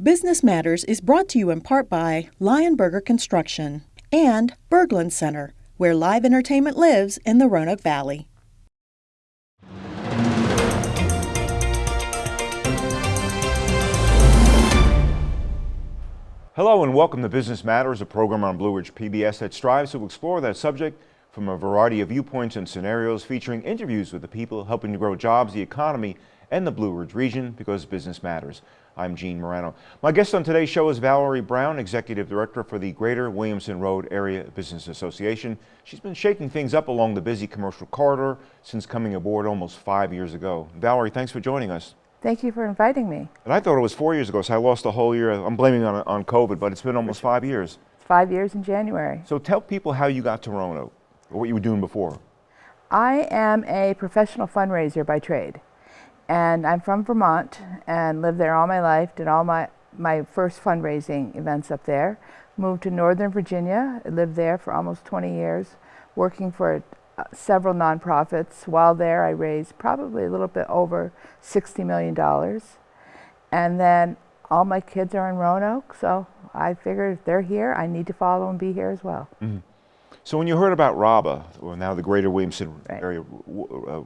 Business Matters is brought to you in part by Lionberger Construction and Berglund Center, where live entertainment lives in the Roanoke Valley. Hello and welcome to Business Matters, a program on Blue Ridge PBS that strives to explore that subject from a variety of viewpoints and scenarios featuring interviews with the people helping to grow jobs, the economy, and the Blue Ridge region because business matters. I'm Gene Marrano. My guest on today's show is Valerie Brown, Executive Director for the Greater Williamson Road Area Business Association. She's been shaking things up along the busy commercial corridor since coming aboard almost five years ago. Valerie, thanks for joining us. Thank you for inviting me. And I thought it was four years ago, so I lost a whole year. I'm blaming on, on COVID, but it's been almost five years. Five years in January. So tell people how you got to Roanoke, or what you were doing before. I am a professional fundraiser by trade and I'm from Vermont and lived there all my life, did all my, my first fundraising events up there. Moved to Northern Virginia, lived there for almost 20 years, working for uh, several nonprofits. While there, I raised probably a little bit over $60 million. And then all my kids are in Roanoke, so I figured if they're here, I need to follow and be here as well. Mm -hmm. So when you heard about RABA, or now the Greater Williamson right. area, uh,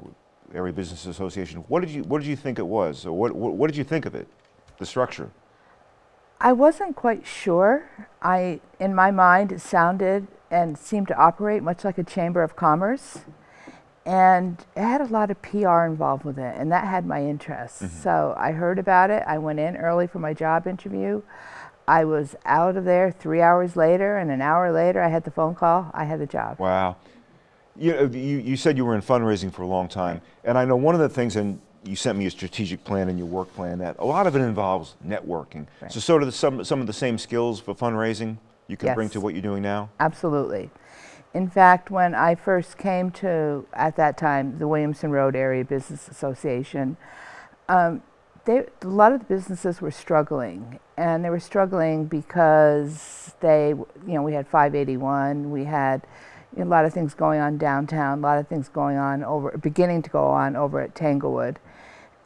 Area Business Association. What did you What did you think it was? Or what, what What did you think of it? The structure. I wasn't quite sure. I, in my mind, it sounded and seemed to operate much like a chamber of commerce, and it had a lot of PR involved with it, and that had my interest. Mm -hmm. So I heard about it. I went in early for my job interview. I was out of there three hours later, and an hour later, I had the phone call. I had the job. Wow. You, know, you, you said you were in fundraising for a long time, and I know one of the things, and you sent me a strategic plan and your work plan, that a lot of it involves networking. Right. So sort of the, some, some of the same skills for fundraising you can yes. bring to what you're doing now? Absolutely. In fact, when I first came to, at that time, the Williamson Road Area Business Association, um, they, a lot of the businesses were struggling, and they were struggling because they, you know, we had 581, we had a lot of things going on downtown, a lot of things going on over, beginning to go on over at Tanglewood.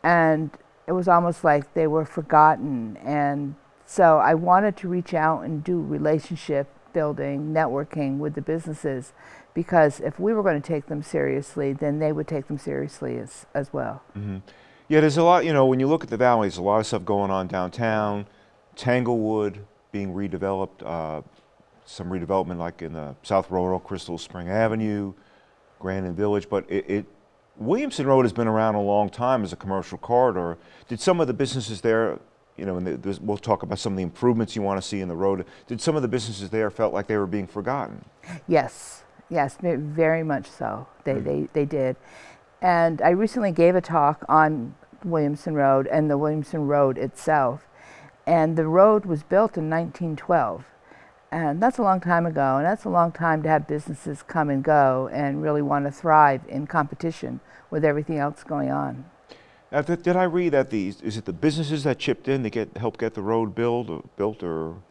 And it was almost like they were forgotten. And so I wanted to reach out and do relationship building, networking with the businesses, because if we were going to take them seriously, then they would take them seriously as, as well. Mm -hmm. Yeah, there's a lot, you know, when you look at the valley, there's a lot of stuff going on downtown, Tanglewood being redeveloped, uh, some redevelopment like in the South Roanoke, Crystal Spring Avenue, Grandin Village, but it, it, Williamson Road has been around a long time as a commercial corridor. Did some of the businesses there, you know, and the, we'll talk about some of the improvements you want to see in the road, did some of the businesses there felt like they were being forgotten? Yes, yes, very much so. They, mm. they, they did. And I recently gave a talk on Williamson Road and the Williamson Road itself. And the road was built in 1912. And that's a long time ago, and that's a long time to have businesses come and go and really want to thrive in competition with everything else going on. Now, th did I read that the is it the businesses that chipped in to get help get the road built or uh, built or?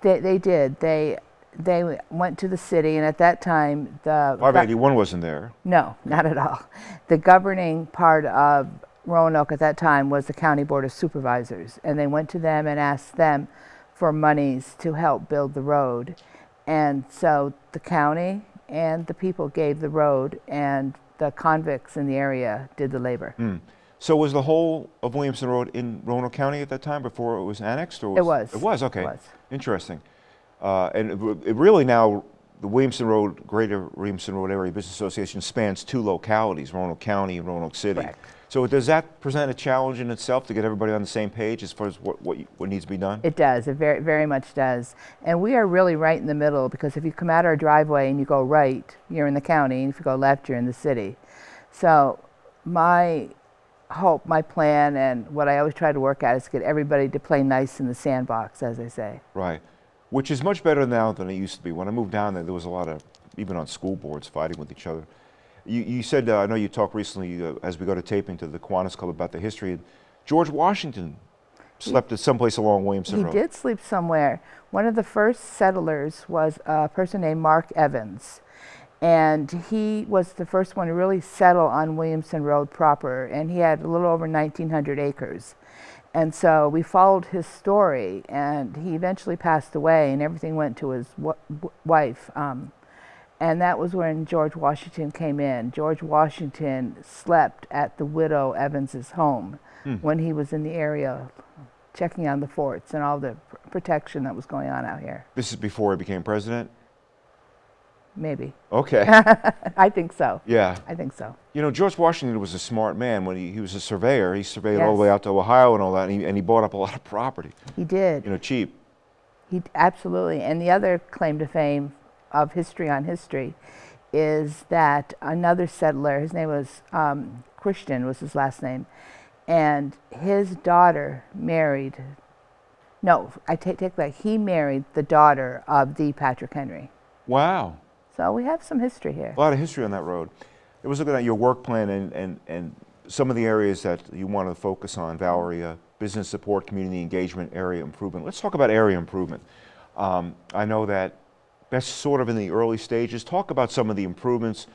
They they did. They they went to the city, and at that time the 581 wasn't there. No, not at all. The governing part of Roanoke at that time was the County Board of Supervisors, and they went to them and asked them for monies to help build the road. And so the county and the people gave the road and the convicts in the area did the labor. Mm. So was the whole of Williamson Road in Roanoke County at that time before it was annexed? Or was, it was. It was, okay. It was. Interesting. Uh, and it, it really now, the Williamson Road, Greater Williamson Road Area Business Association spans two localities, Roanoke County and Roanoke City. Correct. So does that present a challenge in itself to get everybody on the same page as far as what, what, what, needs to be done? It does, it very, very much does. And we are really right in the middle because if you come out our driveway and you go right, you're in the county, and if you go left, you're in the city. So my hope, my plan, and what I always try to work at is get everybody to play nice in the sandbox, as I say. Right, which is much better now than it used to be. When I moved down there, there was a lot of, even on school boards, fighting with each other. You, you said, uh, I know you talked recently uh, as we go to taping to the Kiwanis Club about the history. George Washington slept at someplace along Williamson he Road. He did sleep somewhere. One of the first settlers was a person named Mark Evans. And he was the first one to really settle on Williamson Road proper. And he had a little over 1,900 acres. And so we followed his story, and he eventually passed away, and everything went to his wife. Um, and that was when George Washington came in. George Washington slept at the widow Evans's home hmm. when he was in the area checking on the forts and all the protection that was going on out here. This is before he became president? Maybe. Okay. I think so. Yeah. I think so. You know, George Washington was a smart man. When he, he was a surveyor, he surveyed yes. all the way out to Ohio and all that, and he, and he bought up a lot of property. He did. You know, cheap. He absolutely. And the other claim to fame of history on history is that another settler, his name was um, Christian, was his last name, and his daughter married. No, I take take that. He married the daughter of the Patrick Henry. Wow. So we have some history here. A lot of history on that road. It was looking at your work plan and, and, and some of the areas that you want to focus on, Valerie, uh, business support, community engagement, area improvement. Let's talk about area improvement. Um, I know that that's sort of in the early stages. Talk about some of the improvements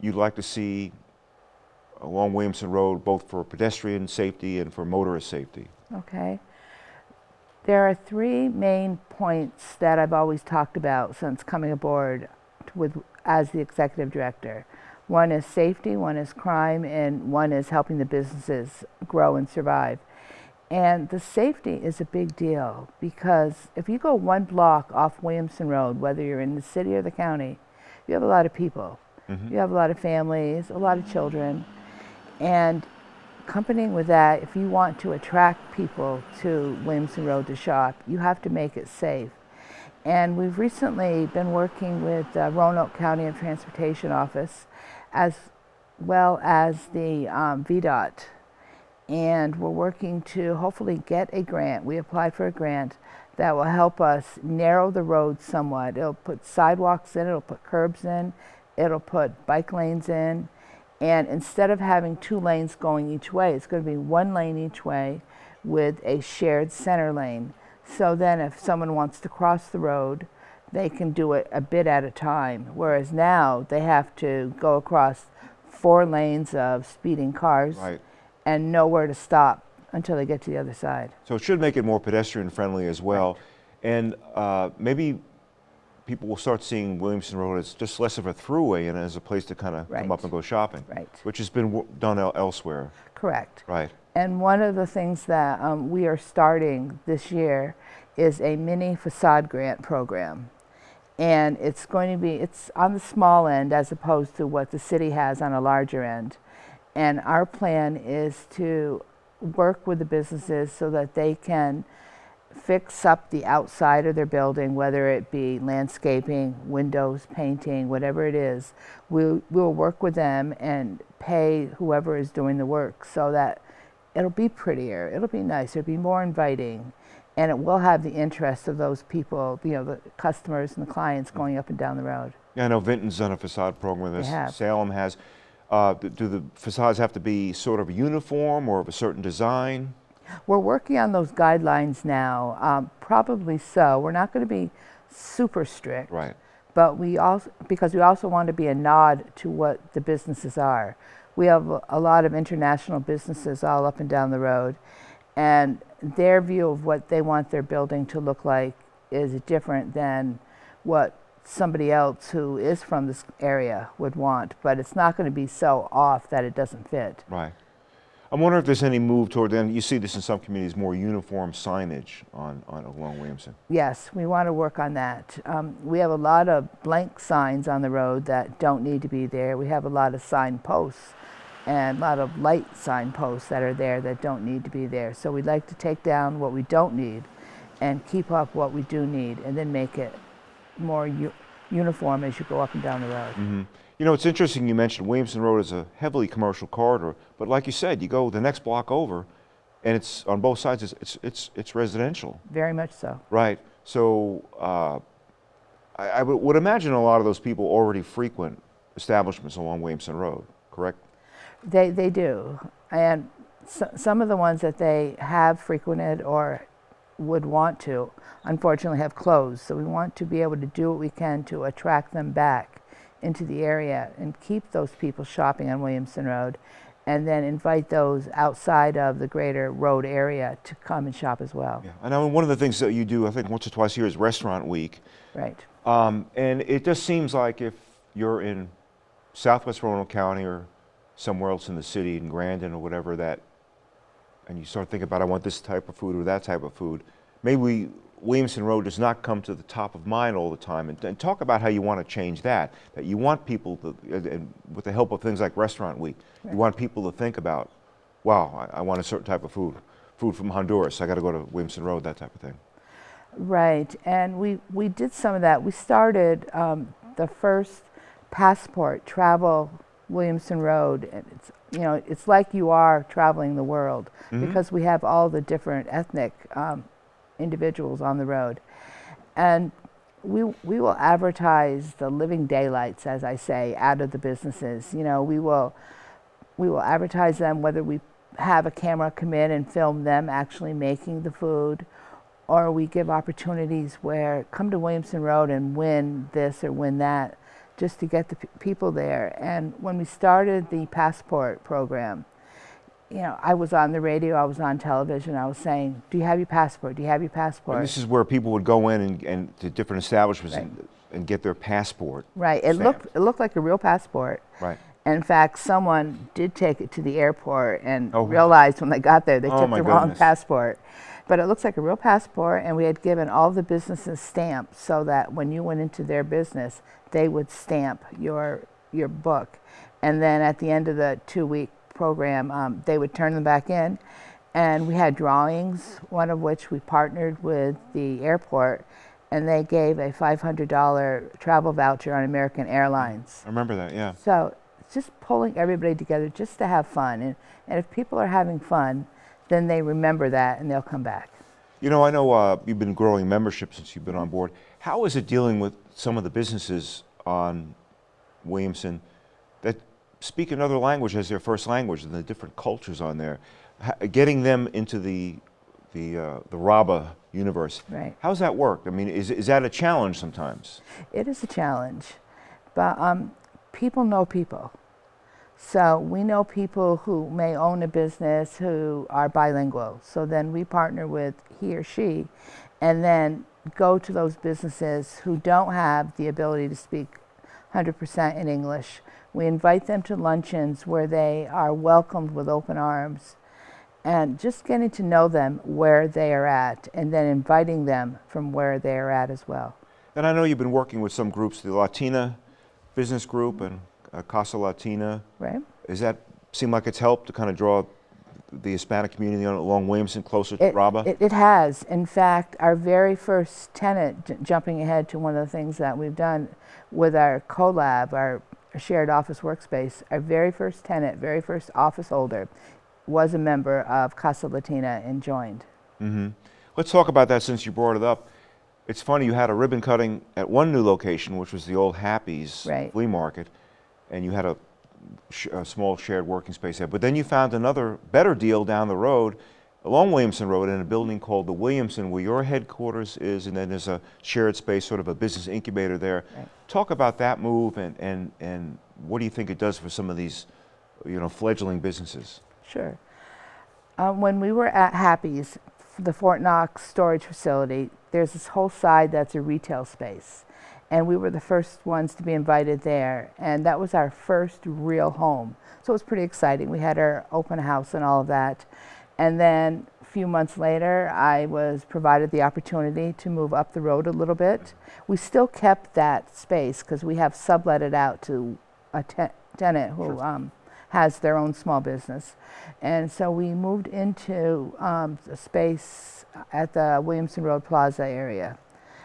you'd like to see along Williamson Road, both for pedestrian safety and for motorist safety. Okay. There are three main points that I've always talked about since coming aboard with as the executive director. One is safety, one is crime, and one is helping the businesses grow and survive. And the safety is a big deal because if you go one block off Williamson Road, whether you're in the city or the county, you have a lot of people. Mm -hmm. You have a lot of families, a lot of children. And accompanying with that, if you want to attract people to Williamson Road to shop, you have to make it safe. And we've recently been working with uh, Roanoke County and Transportation Office as well as the um, VDOT. And we're working to hopefully get a grant. We applied for a grant that will help us narrow the road somewhat. It'll put sidewalks in, it'll put curbs in, it'll put bike lanes in. And instead of having two lanes going each way, it's going to be one lane each way with a shared center lane. So then if someone wants to cross the road, they can do it a bit at a time. Whereas now they have to go across four lanes of speeding cars right. And nowhere to stop until they get to the other side. So it should make it more pedestrian friendly as well. Right. And uh, maybe people will start seeing Williamson Road as just less of a throughway and as a place to kind of right. come up and go shopping. Right. Which has been done elsewhere. Correct. Right. And one of the things that um, we are starting this year is a mini facade grant program. And it's going to be, it's on the small end as opposed to what the city has on a larger end. And our plan is to work with the businesses so that they can fix up the outside of their building, whether it be landscaping, windows, painting, whatever it is. We'll, we'll work with them and pay whoever is doing the work so that it'll be prettier, it'll be nicer, it'll be more inviting, and it will have the interest of those people, you know, the customers and the clients going up and down the road. Yeah, I know Vinton's done a facade program with us. Salem has. Uh, do the facades have to be sort of uniform or of a certain design? We're working on those guidelines now. Um, probably so. We're not going to be super strict. Right. But we also, because we also want to be a nod to what the businesses are we have a lot of international businesses all up and down the road, and their view of what they want their building to look like is different than what somebody else who is from this area would want, but it's not going to be so off that it doesn't fit. Right. I'm wondering if there's any move toward then. You see this in some communities, more uniform signage on, on along Williamson. Yes, we want to work on that. Um, we have a lot of blank signs on the road that don't need to be there. We have a lot of sign posts and a lot of light signposts that are there that don't need to be there. So we'd like to take down what we don't need and keep up what we do need and then make it more uniform as you go up and down the road. Mm -hmm. You know, it's interesting you mentioned Williamson Road is a heavily commercial corridor, but like you said, you go the next block over and it's on both sides, it's, it's, it's, it's residential. Very much so. Right. So uh, I, I would imagine a lot of those people already frequent establishments along Williamson Road, correct? They, they do. And so, some of the ones that they have frequented or would want to, unfortunately have closed. So we want to be able to do what we can to attract them back into the area and keep those people shopping on Williamson Road and then invite those outside of the greater road area to come and shop as well. Yeah. I know one of the things that you do, I think once or twice a year, is Restaurant Week. Right. Um, and it just seems like if you're in southwest Roanoke County or somewhere else in the city, in Grandin or whatever, that, and you start thinking about, I want this type of food or that type of food, maybe Williamson Road does not come to the top of mind all the time. And, and talk about how you want to change that. That you want people to, and- with the help of things like Restaurant Week, you want people to think about, wow, I, I want a certain type of food. Food from Honduras, I got to go to Williamson Road, that type of thing. Right, and we, we did some of that. We started um, the first passport travel Williamson Road. And it's you know it's like you are traveling the world because we have all the different ethnic um, individuals on the road, and we we will advertise the living daylights, as I say, out of the businesses. You know we will we will advertise them whether we have a camera come in and film them actually making the food or we give opportunities where come to Williamson Road and win this or win that just to get the p- people there. And when we started the passport program, you know, I was on the radio, I was on television, I was saying, Do you have your passport? Do you have your passport? And this is where people would go in and, and to different establishments Right. and, and get their passport. right. It looked it looked like a real passport. Right. In fact, someone did take it to the airport and Oh. realized when they got there they Oh, took the wrong passport. But it looks like a real passport, and we had given all the businesses stamps so that when you went into their business, they would stamp your your book, and then at the end of the two-week program, um, they would turn them back in, and we had drawings. One of which we partnered with the airport, and they gave a $500 travel voucher on American Airlines. I remember that, yeah. So it's just pulling everybody together just to have fun. And, and if people are having fun, then they remember that and they'll come back. You know, I know uh, you've been growing membership since you've been on board. How is it dealing with some of the businesses on Williamson that speak another language as their first language and the different cultures on there? H- getting them into the the uh, the RABA universe. Right. How's that work? I mean, is is that a challenge sometimes? It is a challenge, but um, people know people. So we know people who may own a business who are bilingual. So then we partner with he or she and then go to those businesses who don't have the ability to speak 100% in English. We invite them to luncheons where they are welcomed with open arms and just getting to know them where they are at and then inviting them from where they are at as well. And I know you've been working with some groups, the Latina Business Group and uh, Casa Latina. Right? Does that seem like it's helped to kind of draw the Hispanic community along Williamson closer to It, RABA? it, it has. In fact, our very first tenant, j- jumping ahead to one of the things that we've done with our collab, our shared office workspace, our very first tenant, very first office holder, was a member of Casa Latina and joined. hmm Let's talk about that since you brought it up. It's funny, you had a ribbon cutting at one new location, which was the old Happy's Right. flea market, and you had a, sh- a small shared working space there. But then you found another better deal down the road, along Williamson Road, in a building called the Williamson, where your headquarters is, and then there's a shared space, sort of a business incubator there. Right. Talk about that move, and, and, and what do you think it does for some of these, you know, fledgling businesses? Sure. Um, when we were at Happy's, the Fort Knox storage facility, there's this whole side that's a retail space. And we were the first ones to be invited there. And that was our first real home. So it was pretty exciting. We had our open house and all of that. And then a few months later, I was provided the opportunity to move up the road a little bit. We still kept that space because we have sublet it out to a te- tenant who um, has their own small business. And so we moved into um, the space at the Williamson Road Plaza area,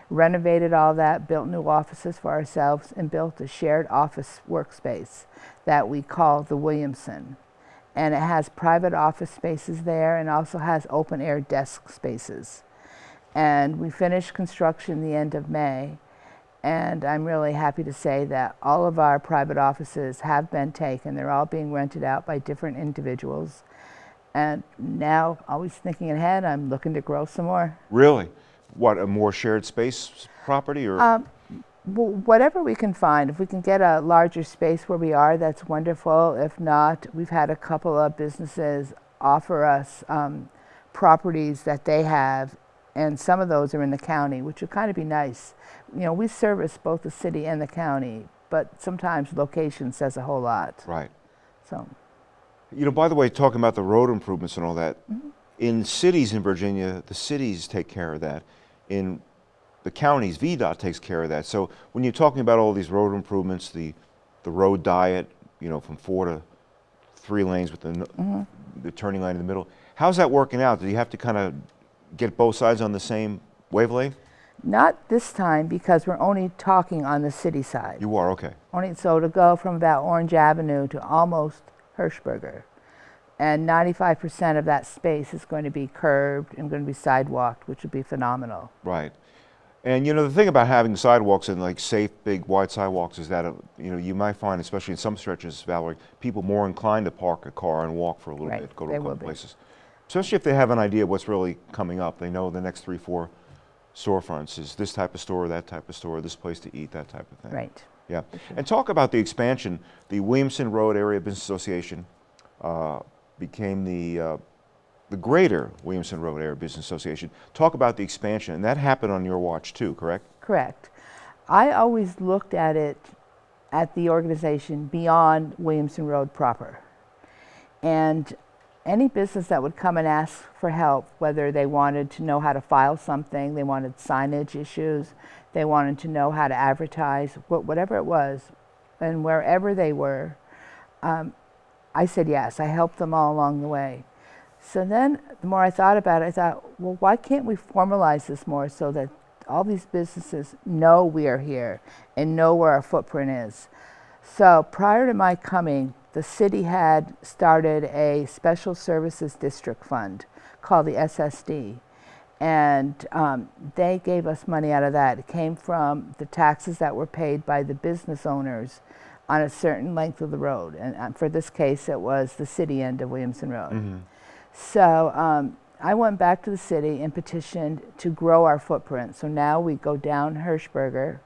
renovated all that, built new offices for ourselves, and built a shared office workspace that we call the Williamson. And it has private office spaces there and also has open air desk spaces. And we finished construction the end of May. And I'm really happy to say that all of our private offices have been taken. They're all being rented out by different individuals. And now, always thinking ahead, I'm looking to grow some more. Really? What, a more shared space property or? Um, Whatever we can find, if we can get a larger space where we are, that's wonderful. If not, we've had a couple of businesses offer us um, properties that they have, and some of those are in the county, which would kind of be nice. You know, we service both the city and the county, but sometimes location says a whole lot. Right. So, You know, by the way, talking about the road improvements and all that, Mm-hmm. In cities in Virginia, the cities take care of that. In the counties, VDOT takes care of that. So when you're talking about all these road improvements, the, the road diet, you know, from four to three lanes with the, Mm-hmm. the turning lane in the middle, how's that working out? Do you have to kind of get both sides on the same wavelength? not this time because we're only talking on the city side. You are, okay. Only so to go from about Orange Avenue to almost Hershberger. And 95% of that space is going to be curbed and going to be sidewalked, which would be phenomenal. Right. And you know the thing about having sidewalks and like safe, big, wide sidewalks is that you know you might find, especially in some stretches, Valerie, people more inclined to park a car and walk for a little Right, bit, go to they a couple places. Especially if they have an idea what's really coming up. They know the next three, four storefronts is this type of store, that type of store, this place to eat, that type of thing. Right. Yeah. And talk about the expansion. The Williamson Road Area Business Association uh, became the uh, the greater Williamson Road Area Business Association. Talk about the expansion, and that happened on your watch too, correct? Correct. I always looked at it, at the organization beyond Williamson Road proper. And any business that would come and ask for help, whether they wanted to know how to file something, they wanted signage issues, they wanted to know how to advertise, wh- whatever it was, and wherever they were, um, I said yes. I helped them all along the way. So then, the more I thought about it, I thought, well, why can't we formalize this more so that all these businesses know we are here and know where our footprint is? So prior to my coming, the city had started a special services district fund called the SSD. And um, they gave us money out of that. It came from the taxes that were paid by the business owners on a certain length of the road. And uh, for this case, it was the city end of Williamson Road. So um, I went back to the city and petitioned to grow our footprint. So now we go down Hershberger,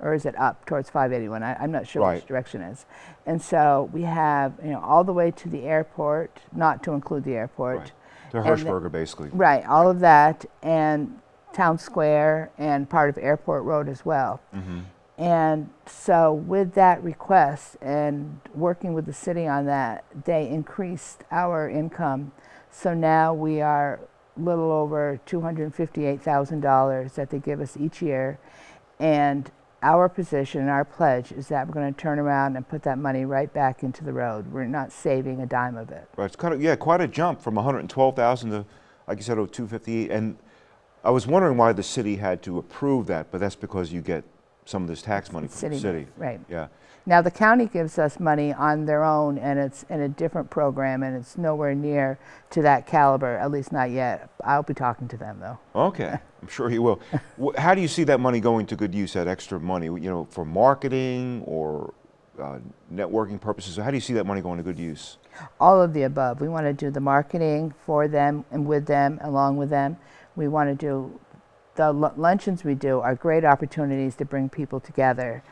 or is it up towards 581? I, I'm not sure Right. which direction it is. And so we have, you know, all the way to the airport, not to include the airport. Right. To And the- Hershberger, basically. Right, all of that, and Town Square, and part of Airport Road as well. And so, with that request and working with the city on that, they increased our income. So now we are a little over $258,000 that they give us each year. And our position, our pledge is that we're going to turn around and put that money right back into the road. We're not saving a dime of it. Right. It's kind of yeah, quite a jump from 112,000 to, like you said, oh, 258. And I was wondering why the city had to approve that, but that's because you get some of this tax money from the City, city. right. Yeah. Now, the county gives us money on their own, and it's in a different program, and it's nowhere near to that caliber, at least not yet. I'll be talking to them, though. Okay, I'm sure you will. How do you see that money going to good use? That extra money, you know, for marketing or uh, networking purposes. How do you see that money going to good use? All of the above. We want to do the marketing for them and with them, along with them. We want to do the lu- luncheons we do are great opportunities to bring people together.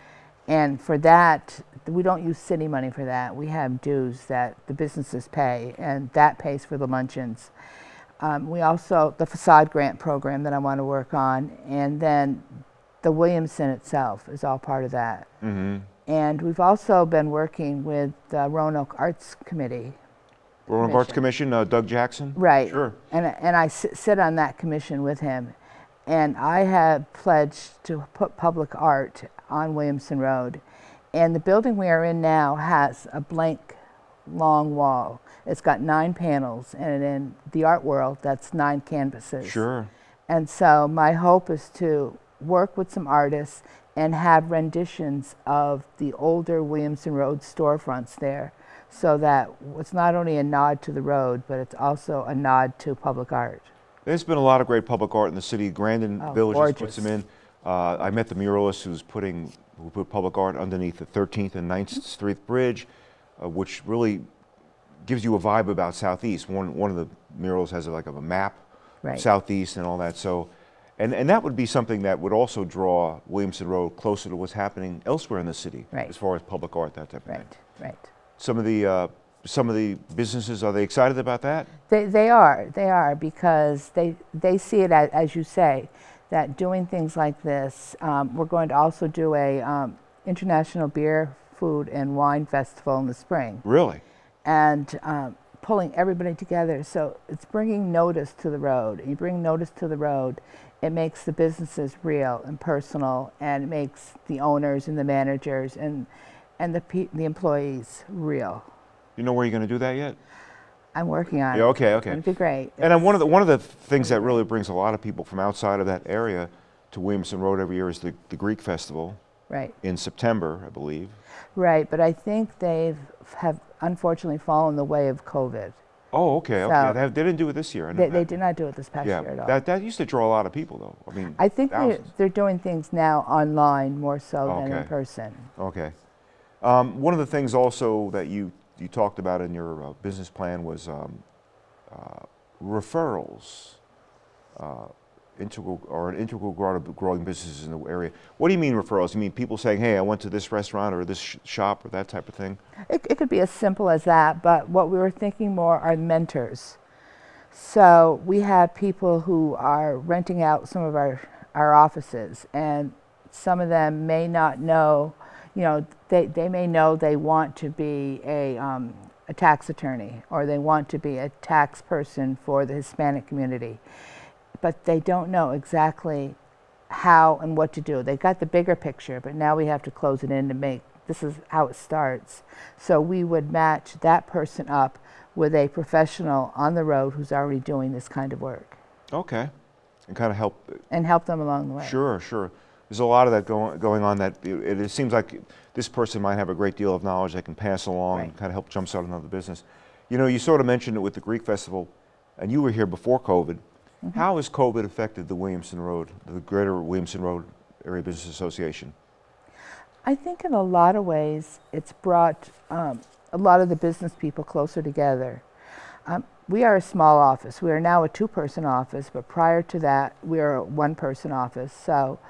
And for that, we don't use city money for that. We have dues that the businesses pay, and that pays for the luncheons. Um, we also, the facade grant program that I want to work on, and then the Williamson itself is all part of that. Mm-hmm. And we've also been working with the Roanoke Arts Committee. Roanoke Arts Commission, uh, Doug Jackson? Right. Sure. And, and I sit on that commission with him. And I have pledged to put public art on Williamson Road. And the building we are in now has a blank, long wall. It's got nine panels, and in the art world, that's nine canvases. Sure. And so my hope is to work with some artists and have renditions of the older Williamson Road storefronts there so that it's not only a nod to the road, but it's also a nod to public art. There's been a lot of great public art in the city. Grandin Oh, Village puts them in. Uh, I met the muralist who's putting who put public art underneath the 13th and 9th Street Bridge, uh, which really gives you a vibe about Southeast. One one of the murals has like of a map, Right. Southeast and all that. So, And, and that would be something that would also draw Williamson Road closer to what's happening elsewhere in the city, Right. as far as public art, that type of thing. Right, right. Some of the uh, some of the businesses are they excited about that? They, they are, they are, because they, they see it as, as you say, that doing things like this, um, we're going to also do a um, international beer, food, and wine festival in the spring, Really? and um, pulling everybody together. So it's bringing notice to the road. You bring notice to the road, it makes the businesses real and personal, and it makes the owners and the managers and and the pe- the employees real. You know where you're going to do that yet? I'm working on Yeah, it. okay, okay. It'd be great. And one of the one of the things that really brings a lot of people from outside of that area to Williamson Road every year is the, the Greek Festival Right, in September, I believe. right. But I think they've have unfortunately fallen the way of COVID. Oh, okay, okay. So- they, have- they didn't do it this year. They, they did not do it this past Yeah, year at all. that that used to draw a lot of people, though. I mean, I think they're, they're doing things now online more so than in person. Okay. Um, one of the things also that you, you talked about in your uh, business plan was um, uh, referrals, uh, integral or an integral part of growing businesses in the area. What do you mean referrals? You mean people saying, "Hey, I went to this restaurant or this sh- shop or that type of thing"? It, it could be as simple as that, but what we were thinking more are mentors. So we have people who are renting out some of our, our offices, and some of them may not know, you know, they, they may know they want to be a, um, a tax attorney or they want to be a tax person for the Hispanic community, but they don't know exactly how and what to do. They've got the bigger picture, but now we have to close it in to make this is how it starts. So we would match that person up with a professional on the road who's already doing this kind of work Okay. And kind of help. and help them along the way. Sure, sure. There's a lot of that going going on. That it, it seems like this person might have a great deal of knowledge they can pass along and kind of help jumpstart another business. You know, you sort of mentioned it with the Greek Festival, and you were here before COVID. Mm-hmm. How has COVID affected the Williamson Road, the Greater Williamson Road Area Business Association? I think in a lot of ways it's brought um, a lot of the business people closer together. Um, we are a small office. We are now a two person office, but prior to that, we were a one person office. So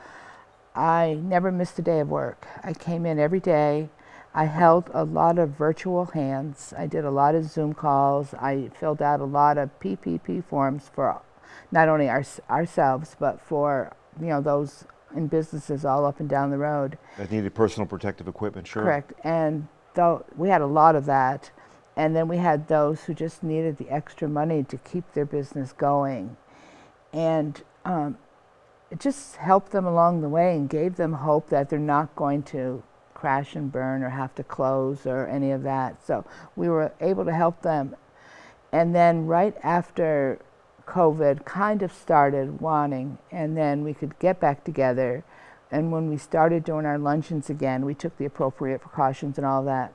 I never missed a day of work. I came in every day. I held a lot of virtual hands. I did a lot of Zoom calls. I filled out a lot of PPP forms for not only our, ourselves, but for you know those in businesses all up and down the road. That needed personal protective equipment, sure. Correct. And though we had a lot of that, and then we had those who just needed the extra money to keep their business going, and um, it just helped them along the way and gave them hope that they're not going to crash and burn or have to close or any of that. So we were able to help them. And then right after COVID kind of started wanting, and then we could get back together. And when we started doing our luncheons again, we took the appropriate precautions and all that.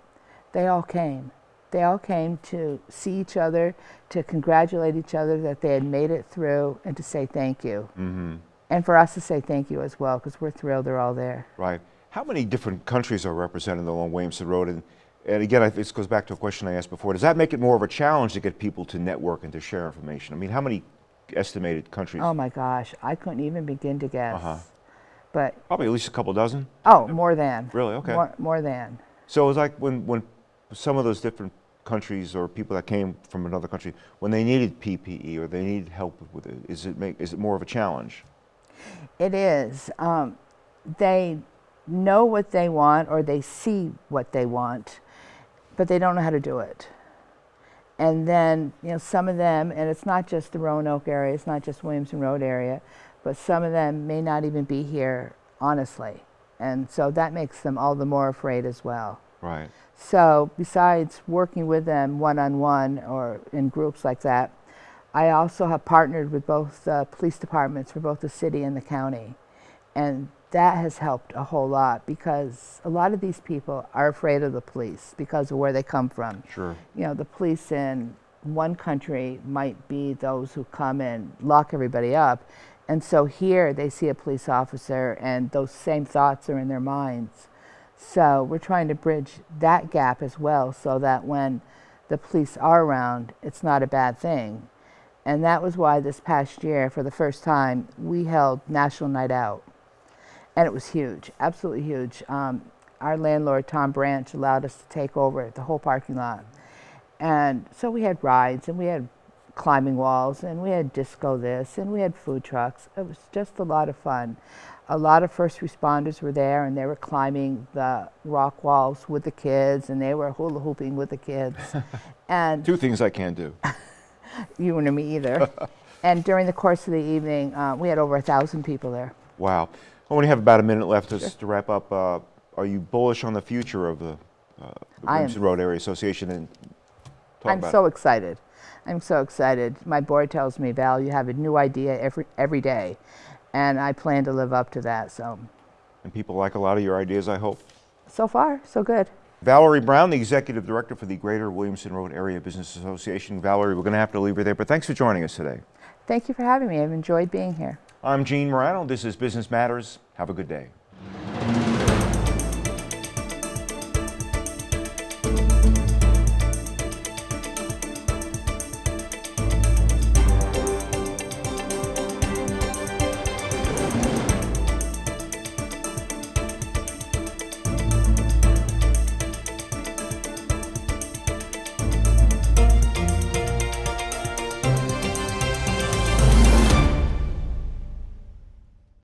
They all came. They all came to see each other, to congratulate each other that they had made it through, and to say thank you. Mm-hmm. And for us to say thank you as well, because we're thrilled they're all there. Right. How many different countries are represented along Williamson Road? And, and again, I, this goes back to a question I asked before. Does that make it more of a challenge to get people to network and to share information? I mean, how many estimated countries? Oh my gosh, I couldn't even begin to guess. Uh-huh. But Probably at least a couple dozen. oh, more than. Really? Okay. More, more than. So it's like when, when some of those different countries or people that came from another country, when they needed PPE or they needed help with it, is it, make, is it more of a challenge? It is. Um, they know what they want or they see what they want, but they don't know how to do it. And then, you know, some of them, and it's not just the Roanoke area, it's not just Williamson Road area, but some of them may not even be here, honestly. And so that makes them all the more afraid as well. Right. So besides working with them one-on-one or in groups like that, I also have partnered with both uh, police departments for both the city and the county. And that has helped a whole lot because a lot of these people are afraid of the police because of where they come from. Sure. You know, the police in one country might be those who come and lock everybody up. And so here they see a police officer and those same thoughts are in their minds. So we're trying to bridge that gap as well so that when the police are around, it's not a bad thing. And that was why this past year, for the first time, we held National Night Out. And it was huge, absolutely huge. Um, our landlord, Tom Branch, allowed us to take over the whole parking lot. And so we had rides and we had climbing walls and we had disco this and we had food trucks. It was just a lot of fun. A lot of first responders were there and they were climbing the rock walls with the kids and they were hula hooping with the kids. and Two things I can't do. you and me either. and during the course of the evening, uh, we had over a thousand people there. Wow. I only have about a minute left just to wrap up. Uh, are you bullish on the future of the, uh, the Williamson Road Area Association? And talk I'm so excited. I'm so excited. My board tells me, Val, you have a new idea every every day, and I plan to live up to that. So, and people like a lot of your ideas, I hope. so far, so good. Valerie Brown, the Executive Director for the Greater Williamson Road Area Business Association. Valerie, we're going to have to leave her there, but thanks for joining us today. Thank you for having me. I've enjoyed being here. I'm Gene Marrano. This is Business Matters. Have a good day.